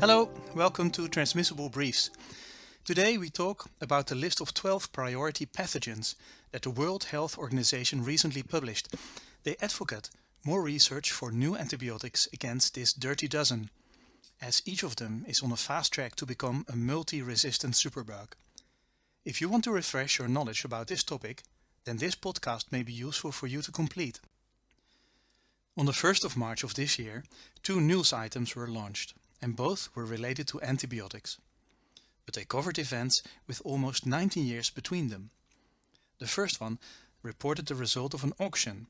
Hello, welcome to Transmissible Briefs. Today we talk about the list of 12 priority pathogens that the World Health Organization recently published. They advocate more research for new antibiotics against this dirty dozen, as each of them is on a fast track to become a multi-resistant superbug. If you want to refresh your knowledge about this topic, then this podcast may be useful for you to complete. On the 1st of March of this year, two news items were launched and both were related to antibiotics. But they covered events with almost 19 years between them. The first one reported the result of an auction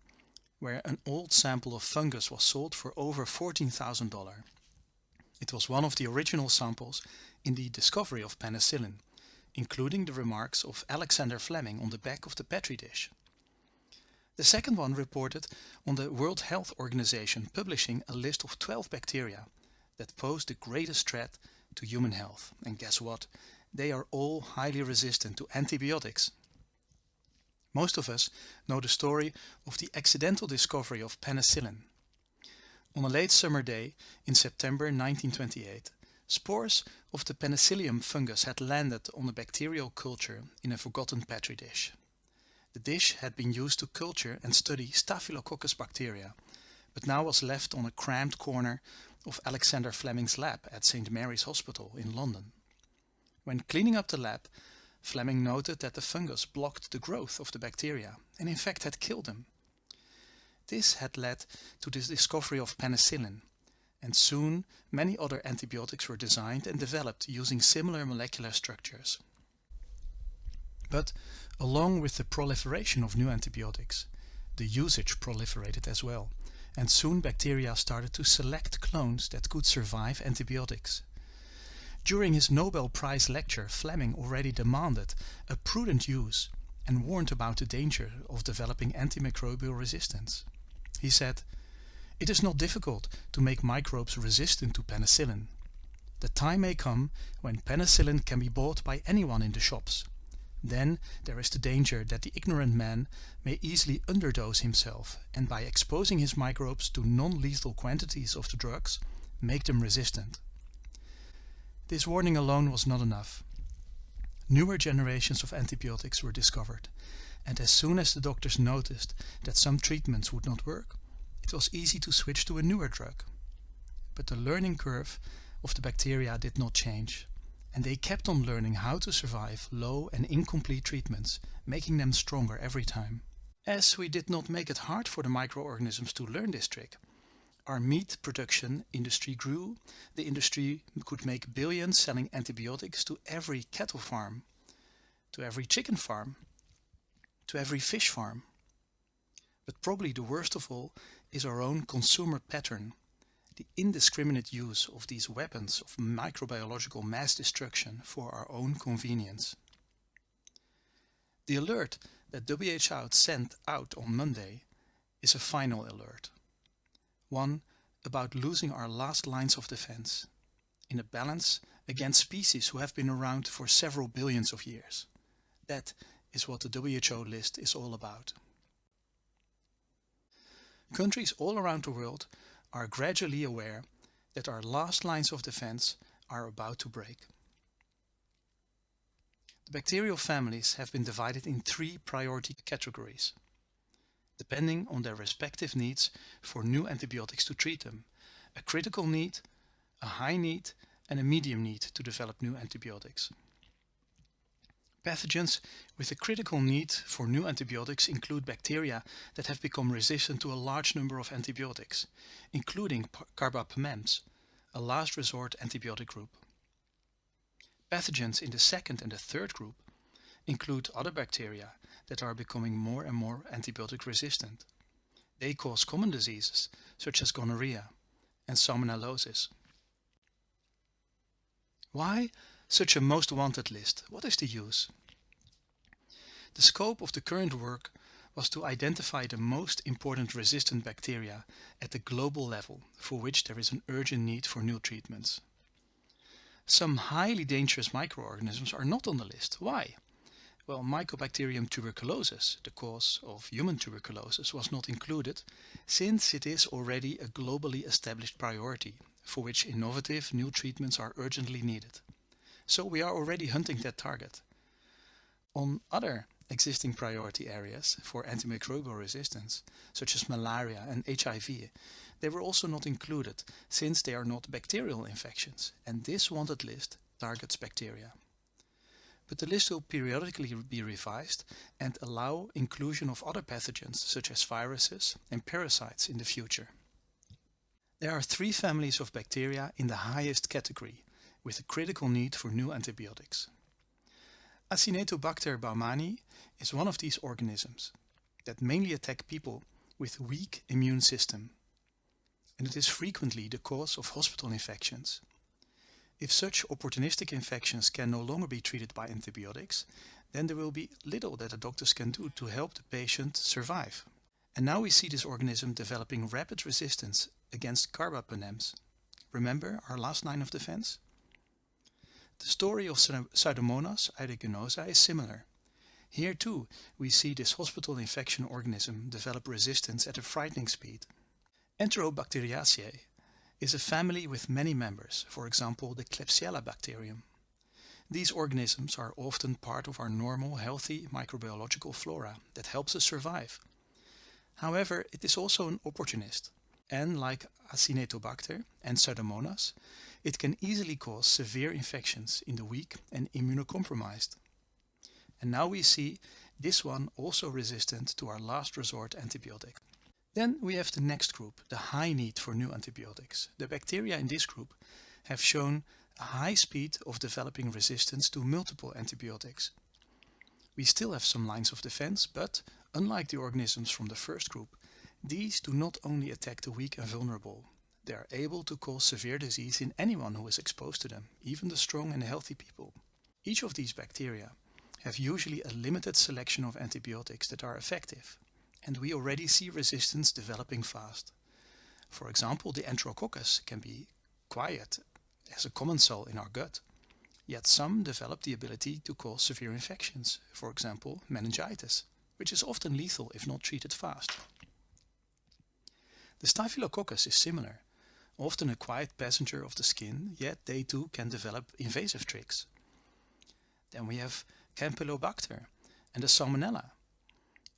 where an old sample of fungus was sold for over $14,000. It was one of the original samples in the discovery of penicillin, including the remarks of Alexander Fleming on the back of the petri dish. The second one reported on the World Health Organization publishing a list of 12 bacteria that pose the greatest threat to human health. And guess what? They are all highly resistant to antibiotics. Most of us know the story of the accidental discovery of penicillin. On a late summer day in September 1928, spores of the penicillium fungus had landed on a bacterial culture in a forgotten petri dish. The dish had been used to culture and study Staphylococcus bacteria, but now was left on a cramped corner of Alexander Fleming's lab at St. Mary's Hospital in London. When cleaning up the lab, Fleming noted that the fungus blocked the growth of the bacteria and in fact had killed them. This had led to the discovery of penicillin, and soon many other antibiotics were designed and developed using similar molecular structures. But along with the proliferation of new antibiotics, the usage proliferated as well and soon bacteria started to select clones that could survive antibiotics. During his Nobel Prize lecture Fleming already demanded a prudent use and warned about the danger of developing antimicrobial resistance. He said, It is not difficult to make microbes resistant to penicillin. The time may come when penicillin can be bought by anyone in the shops. Then there is the danger that the ignorant man may easily underdose himself and by exposing his microbes to non-lethal quantities of the drugs, make them resistant. This warning alone was not enough. Newer generations of antibiotics were discovered and as soon as the doctors noticed that some treatments would not work, it was easy to switch to a newer drug. But the learning curve of the bacteria did not change and they kept on learning how to survive low and incomplete treatments, making them stronger every time. As we did not make it hard for the microorganisms to learn this trick, our meat production industry grew, the industry could make billions selling antibiotics to every cattle farm, to every chicken farm, to every fish farm. But probably the worst of all is our own consumer pattern the indiscriminate use of these weapons of microbiological mass destruction for our own convenience. The alert that WHO sent out on Monday is a final alert. One about losing our last lines of defense in a balance against species who have been around for several billions of years. That is what the WHO list is all about. Countries all around the world are gradually aware that our last lines of defense are about to break. The bacterial families have been divided in three priority categories, depending on their respective needs for new antibiotics to treat them, a critical need, a high need and a medium need to develop new antibiotics. Pathogens with a critical need for new antibiotics include bacteria that have become resistant to a large number of antibiotics, including carbapenems, a last resort antibiotic group. Pathogens in the second and the third group include other bacteria that are becoming more and more antibiotic resistant. They cause common diseases such as gonorrhea and salmonellosis. Why such a most wanted list? What is the use? The scope of the current work was to identify the most important resistant bacteria at the global level for which there is an urgent need for new treatments. Some highly dangerous microorganisms are not on the list. Why? Well, Mycobacterium tuberculosis, the cause of human tuberculosis, was not included since it is already a globally established priority for which innovative new treatments are urgently needed. So we are already hunting that target. On other existing priority areas for antimicrobial resistance, such as malaria and HIV, they were also not included since they are not bacterial infections and this wanted list targets bacteria but the list will periodically be revised and allow inclusion of other pathogens such as viruses and parasites in the future. There are three families of bacteria in the highest category with a critical need for new antibiotics. Acinetobacter baumannii is one of these organisms that mainly attack people with weak immune system and it is frequently the cause of hospital infections if such opportunistic infections can no longer be treated by antibiotics, then there will be little that the doctors can do to help the patient survive. And now we see this organism developing rapid resistance against carbapenems. Remember our last line of defense? The story of Pseudomonas aeruginosa is similar. Here too we see this hospital infection organism develop resistance at a frightening speed. Enterobacteriaceae is a family with many members, for example the Klebsiella bacterium. These organisms are often part of our normal healthy microbiological flora that helps us survive. However, it is also an opportunist and like Acinetobacter and Pseudomonas, it can easily cause severe infections in the weak and immunocompromised. And now we see this one also resistant to our last resort antibiotic. Then we have the next group, the high need for new antibiotics. The bacteria in this group have shown a high speed of developing resistance to multiple antibiotics. We still have some lines of defense, but unlike the organisms from the first group, these do not only attack the weak and vulnerable. They are able to cause severe disease in anyone who is exposed to them, even the strong and healthy people. Each of these bacteria have usually a limited selection of antibiotics that are effective and we already see resistance developing fast. For example, the Enterococcus can be quiet as a common cell in our gut, yet some develop the ability to cause severe infections, for example meningitis, which is often lethal if not treated fast. The Staphylococcus is similar, often a quiet passenger of the skin, yet they too can develop invasive tricks. Then we have Campylobacter and the Salmonella,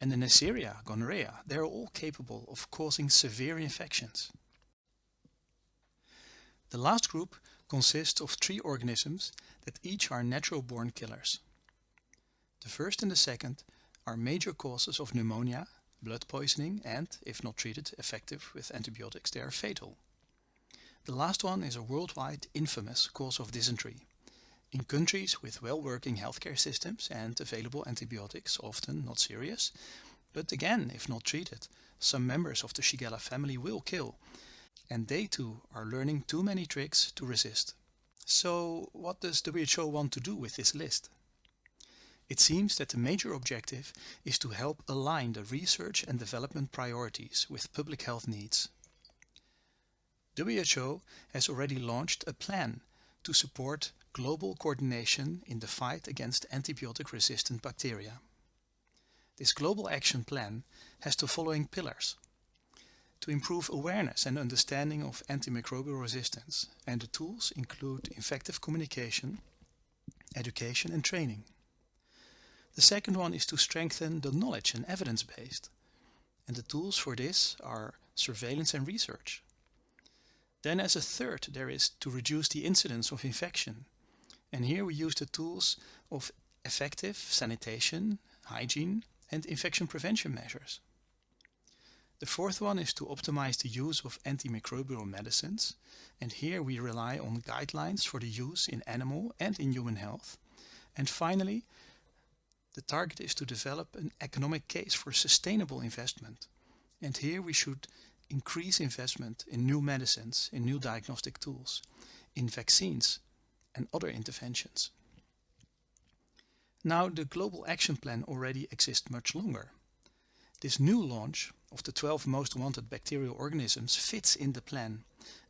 and the Neisseria gonorrhea, they are all capable of causing severe infections. The last group consists of three organisms that each are natural-born killers. The first and the second are major causes of pneumonia, blood poisoning and, if not treated effective with antibiotics, they are fatal. The last one is a worldwide infamous cause of dysentery. In countries with well-working healthcare systems and available antibiotics, often not serious, but again, if not treated, some members of the Shigella family will kill, and they too are learning too many tricks to resist. So what does WHO want to do with this list? It seems that the major objective is to help align the research and development priorities with public health needs. WHO has already launched a plan to support global coordination in the fight against antibiotic-resistant bacteria. This global action plan has the following pillars. To improve awareness and understanding of antimicrobial resistance and the tools include effective communication, education and training. The second one is to strengthen the knowledge and evidence based and the tools for this are surveillance and research. Then as a third there is to reduce the incidence of infection and here we use the tools of effective sanitation, hygiene and infection prevention measures. The fourth one is to optimize the use of antimicrobial medicines and here we rely on guidelines for the use in animal and in human health. And finally, the target is to develop an economic case for sustainable investment. And here we should increase investment in new medicines, in new diagnostic tools, in vaccines, and other interventions. Now the Global Action Plan already exists much longer. This new launch of the 12 most wanted bacterial organisms fits in the plan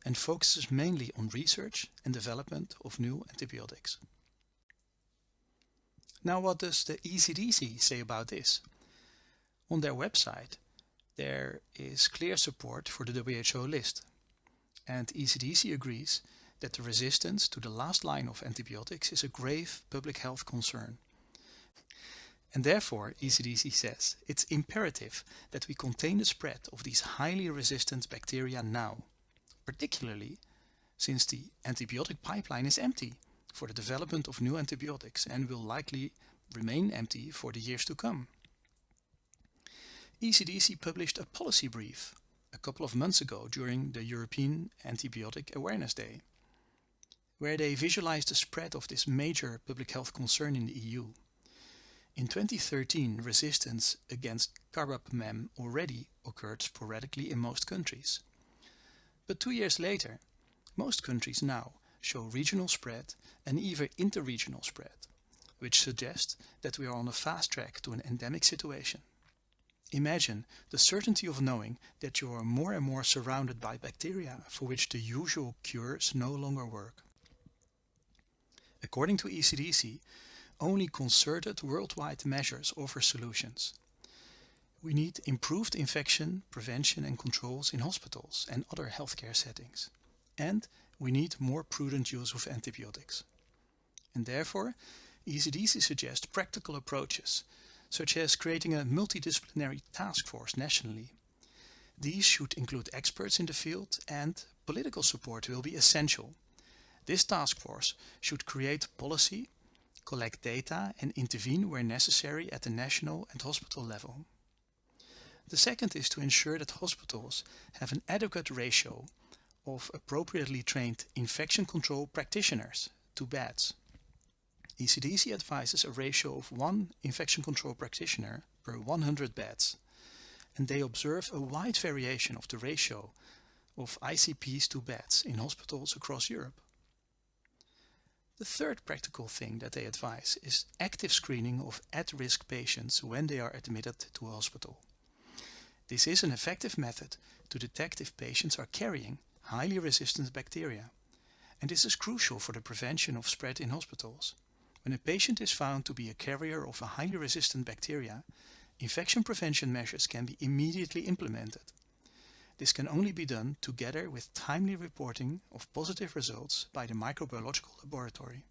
and focuses mainly on research and development of new antibiotics. Now what does the ECDC say about this? On their website there is clear support for the WHO list and ECDC agrees that the resistance to the last line of antibiotics is a grave public health concern. And therefore, ECDC says it's imperative that we contain the spread of these highly resistant bacteria now, particularly since the antibiotic pipeline is empty for the development of new antibiotics and will likely remain empty for the years to come. ECDC published a policy brief a couple of months ago during the European Antibiotic Awareness Day, where they visualized the spread of this major public health concern in the EU. In 2013, resistance against carbapenem already occurred sporadically in most countries. But two years later, most countries now show regional spread and even interregional spread, which suggests that we are on a fast track to an endemic situation. Imagine the certainty of knowing that you are more and more surrounded by bacteria for which the usual cures no longer work. According to ECDC, only concerted worldwide measures offer solutions. We need improved infection prevention and controls in hospitals and other healthcare settings. And we need more prudent use of antibiotics. And therefore, ECDC suggests practical approaches, such as creating a multidisciplinary task force nationally. These should include experts in the field and political support will be essential. This task force should create policy collect data and intervene where necessary at the national and hospital level. The second is to ensure that hospitals have an adequate ratio of appropriately trained infection control practitioners to beds. ECDC advises a ratio of one infection control practitioner per 100 beds and they observe a wide variation of the ratio of ICPs to beds in hospitals across Europe. The third practical thing that they advise is active screening of at-risk patients when they are admitted to a hospital. This is an effective method to detect if patients are carrying highly resistant bacteria and this is crucial for the prevention of spread in hospitals. When a patient is found to be a carrier of a highly resistant bacteria, infection prevention measures can be immediately implemented. This can only be done together with timely reporting of positive results by the microbiological laboratory.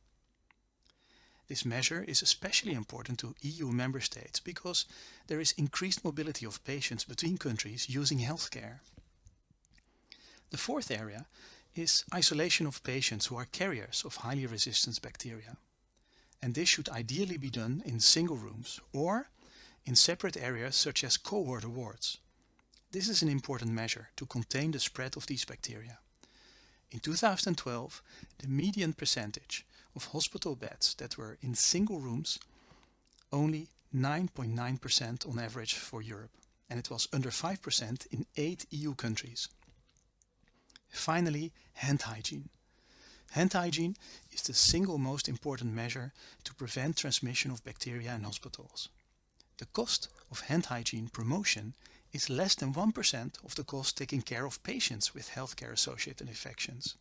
This measure is especially important to EU member states because there is increased mobility of patients between countries using healthcare. The fourth area is isolation of patients who are carriers of highly resistant bacteria. And this should ideally be done in single rooms or in separate areas such as cohort wards. This is an important measure to contain the spread of these bacteria. In 2012, the median percentage of hospital beds that were in single rooms only 9.9% on average for Europe and it was under 5% in 8 EU countries. Finally, hand hygiene. Hand hygiene is the single most important measure to prevent transmission of bacteria in hospitals. The cost of hand hygiene promotion is less than 1% of the cost taking care of patients with healthcare associated infections.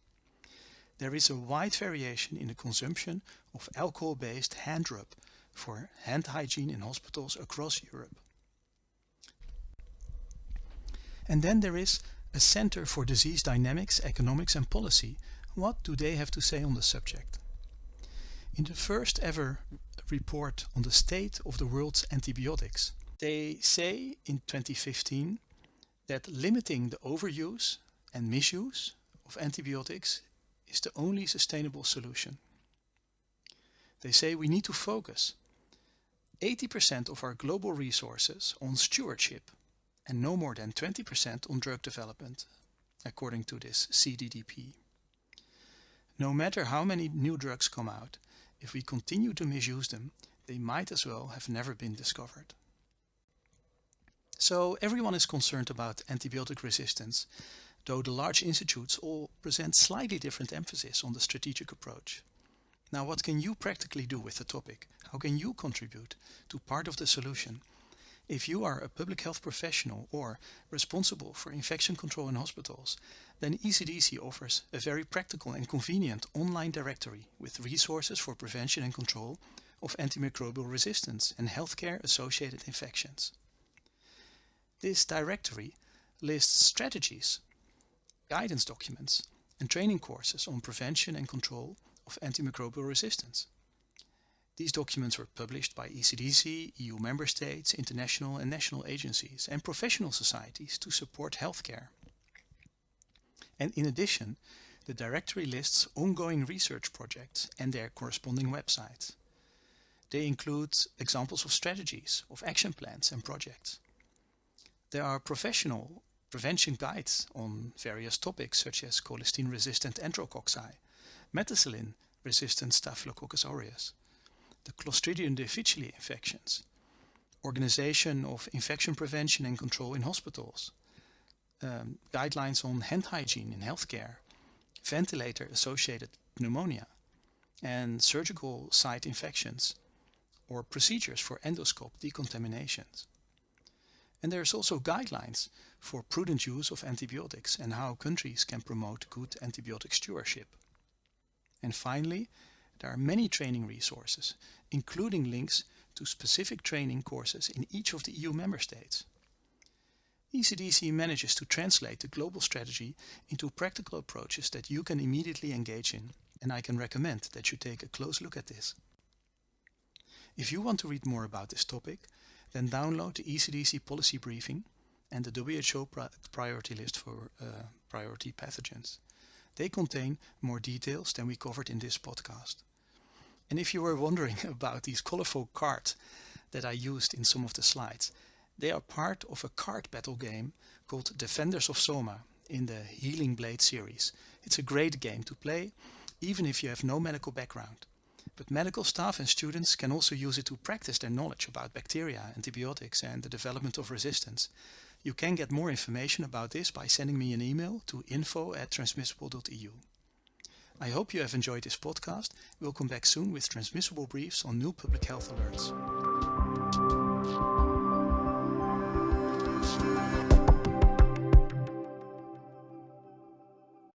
There is a wide variation in the consumption of alcohol-based hand rub for hand hygiene in hospitals across Europe. And then there is a Center for Disease Dynamics, Economics and Policy. What do they have to say on the subject? In the first ever report on the state of the world's antibiotics, they say in 2015 that limiting the overuse and misuse of antibiotics is the only sustainable solution. They say we need to focus 80% of our global resources on stewardship and no more than 20% on drug development, according to this CDDP. No matter how many new drugs come out, if we continue to misuse them, they might as well have never been discovered. So everyone is concerned about antibiotic resistance, though the large institutes all present slightly different emphasis on the strategic approach. Now what can you practically do with the topic? How can you contribute to part of the solution? If you are a public health professional or responsible for infection control in hospitals, then ECDC offers a very practical and convenient online directory with resources for prevention and control of antimicrobial resistance and healthcare associated infections. This directory lists strategies, guidance documents and training courses on prevention and control of antimicrobial resistance. These documents were published by ECDC, EU member states, international and national agencies and professional societies to support healthcare. And in addition, the directory lists ongoing research projects and their corresponding websites. They include examples of strategies, of action plans and projects. There are professional prevention guides on various topics such as colistin-resistant enterococci, methicillin-resistant Staphylococcus aureus, the Clostridium difficile infections, organization of infection prevention and control in hospitals, um, guidelines on hand hygiene in healthcare, ventilator-associated pneumonia, and surgical site infections, or procedures for endoscope decontaminations. And there's also guidelines for prudent use of antibiotics and how countries can promote good antibiotic stewardship. And finally, there are many training resources, including links to specific training courses in each of the EU member states. ECDC manages to translate the global strategy into practical approaches that you can immediately engage in, and I can recommend that you take a close look at this. If you want to read more about this topic, then download the ECDC policy briefing and the WHO priority list for uh, priority pathogens. They contain more details than we covered in this podcast. And if you were wondering about these colorful cards that I used in some of the slides, they are part of a card battle game called Defenders of Soma in the Healing Blade series. It's a great game to play, even if you have no medical background. But medical staff and students can also use it to practice their knowledge about bacteria, antibiotics and the development of resistance. You can get more information about this by sending me an email to info at transmissible.eu. I hope you have enjoyed this podcast. We'll come back soon with transmissible briefs on new public health alerts.